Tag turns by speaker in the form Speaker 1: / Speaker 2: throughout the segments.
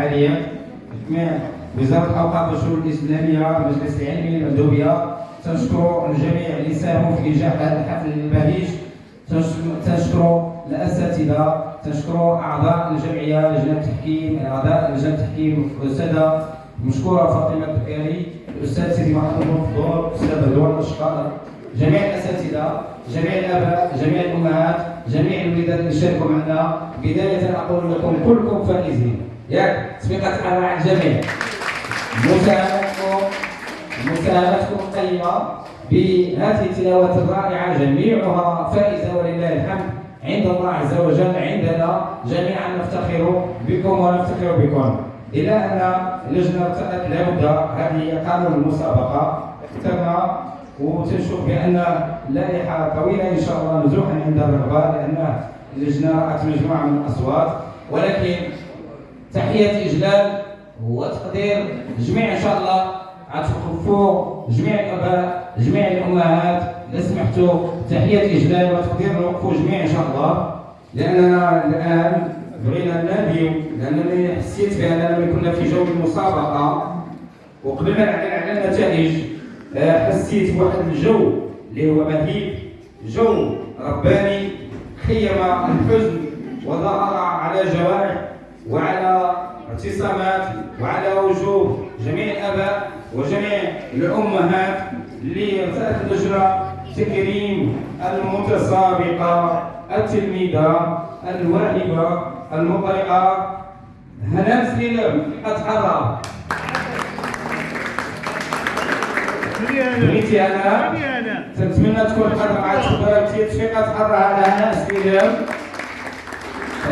Speaker 1: عالية. جميع وزاره الاوقاف والشؤون الإسلامية المجلس العلمي المندوبيه تنشكر الجميع اللي ساهموا في انجاح هذا الحفل البهيج تنشكر الأساتذة تنشكر أعضاء الجمعية لجنة التحكيم أعضاء لجنة التحكيم الساده مشكورة فاطمة البكاري الأستاذ سيدي محمد بن الاستاذ رضوان الأشقر. جميع الأساتذة جميع الآباء جميع الأمهات جميع الوليدات اللي شاركوا معنا. بداية أقول لكم كلكم فائزين. ياك تفيقه على الجميع مساهمتكم مساهمتكم القيمه بهذه التلاوات الرائعة جميعها فائزة ولله الحمد. عند الله عز وجل عندنا جميعا نفتخر بكم ونفتخر بكم. أن اللجنه ارتأت لابد هذه قانون المسابقة. اخترنا وتنشوف بأن لائحه طويلة إن شاء الله نزوحا عند الرغبة لأن اللجنة رات مجموعة من الأصوات. ولكن تحية إجلال وتقدير جميع إن شاء الله. غتوقفوا جميع الأباء جميع الأمهات اذا سمحتوا. تحية إجلال وتقدير نوقفوا جميع إن شاء الله. لأننا الآن بغينا نناديو لانني حسيت باننا كنا في جو المسابقة. وقبل ما نعلن على النتائج آه، حسيت بواحد الجو اللي هو مهيب جو رباني خيم الحزن وظهر على جوارح وعلى اعتصامات وعلى وجوه جميع الآباء وجميع الأمهات ارتأت اللجنه تكريم المتسابقة التلميذة الواهبة المقرئة. هناء سليم قد حضر. بغيتي أنا تنتمنى تكون حاضر مع تفضلتي تفيقة تحرى على هناء سليم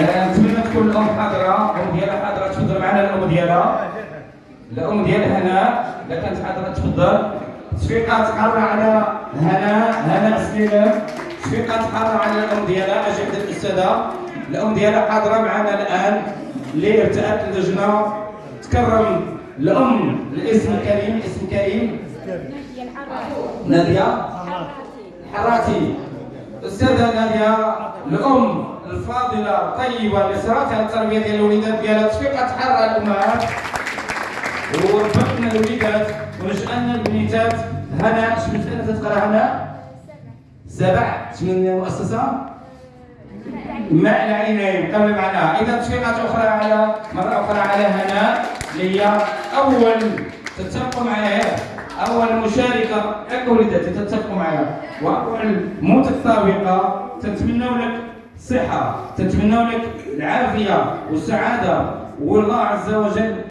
Speaker 1: نتمنى تكون الام حاضره الام ديالها حاضره تفضل معنا الأم ديالها. الأم ديال هناء إذا كانت حاضره تفضل. تفيقة تحرى على هناء هناء سليم تفيقة تحرى على الأم ديالها عند الأستاذة. الأم ديالها حاضره معنا الآن. اللي ارتأت اللجنة. تكرم الأم الاسم الكريم الاسم الكريم. نادية الحراتي. استاذه نادية الأم الفاضلة الطيبه على التربية ديال الوليدات ديالها تفيق تحرى الأمهات. وربطنا الوليدات ونشأنا البنيتات. هنا سنه تقرا هنا؟ سبع من المؤسسه ماء العينين قبل معناها إذا تفيقات أخرى على مرة أخرى على هنا. اللي هي أول تتفقوا معايا أول مشاركة ياك وليداتي تتفقوا معايا واول متسابقه تتمنوا لك صحة تتمنوا لك العافية والسعادة. والله عز وجل